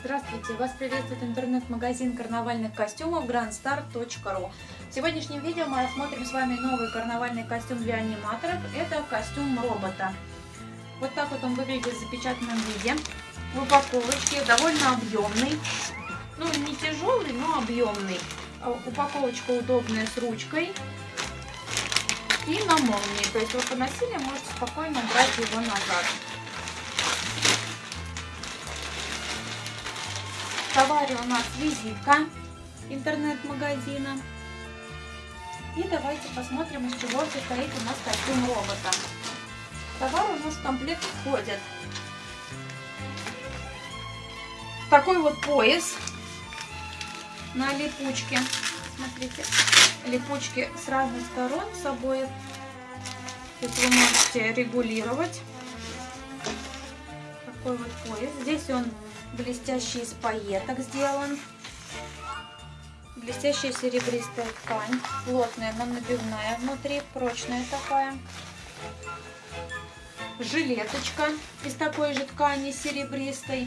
Здравствуйте! Вас приветствует интернет-магазин карнавальных костюмов grandstar.ru В сегодняшнем видео мы рассмотрим с вами новый карнавальный костюм для аниматоров. Это костюм робота. Вот так вот он выглядит в запечатанном виде. В упаковочке довольно объемный. Ну, не тяжелый, но объемный. А упаковочка удобная с ручкой и на молнии. То есть вы поносили, можете спокойно брать его назад. Товаре у нас визитка интернет-магазина. И давайте посмотрим, из чего состоит у нас костюм робота. Товар у нас в комплект входит такой вот пояс на липучке. Смотрите, липучки с разных сторон с обоих. То вы можете регулировать. Такой вот пояс. Здесь он блестящий из пайеток сделан. Блестящая серебристая ткань. Плотная, но набивная внутри. Прочная такая. Жилеточка из такой же ткани серебристой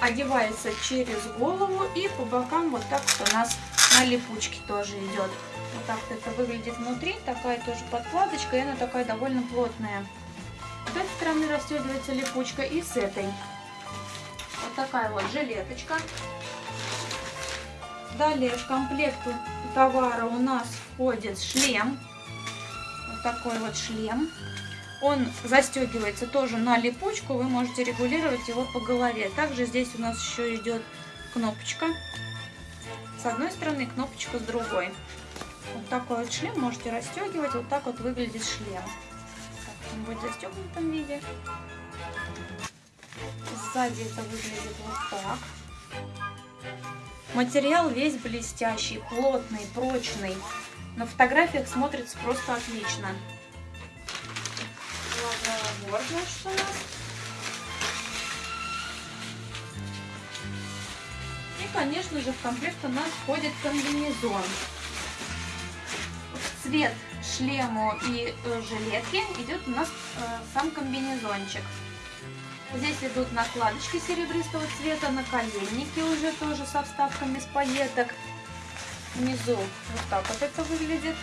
одевается через голову и по бокам вот так вот у нас на липучке тоже идет. Вот так это выглядит внутри, такая тоже подкладочка, и она такая довольно плотная. С этой стороны расстегивается липучка и с этой. Вот такая вот жилеточка. Далее в комплект товара у нас входит шлем. Вот такой вот шлем. Он застегивается тоже на липучку, вы можете регулировать его по голове. Также здесь у нас еще идет кнопочка. С одной стороны, кнопочка с другой. Вот такой вот шлем можете расстегивать. Вот так вот выглядит шлем. Он будет в застегнутом виде. Сзади это выглядит вот так. Материал весь блестящий, плотный, прочный. На фотографиях смотрится просто отлично набор, значит, у нас. И, конечно же, в комплект у нас входит комбинезон. Цвет шлему и э, жилетки идет у нас э, сам комбинезончик. Здесь идут накладочки серебристого цвета, наколенники уже тоже со вставками с пайеток. Внизу вот так вот это выглядит.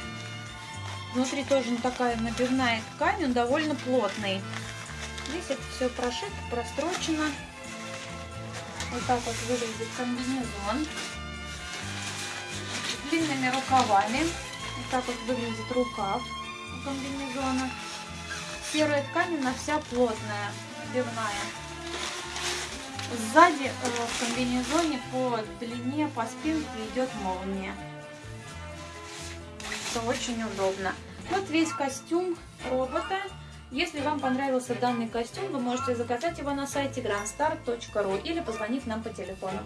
Внутри тоже такая набивная ткань, он довольно плотный. Здесь это все прошито, прострочено. Вот так вот выглядит комбинезон. Длинными рукавами. Вот так вот выглядит рукав у комбинезона. Серая ткань, она вся плотная, набивная. Сзади э, в комбинезоне по длине, по спинке идет молния что очень удобно. Вот весь костюм робота. Если вам понравился данный костюм, вы можете заказать его на сайте grandstar.ru или позвонив нам по телефону.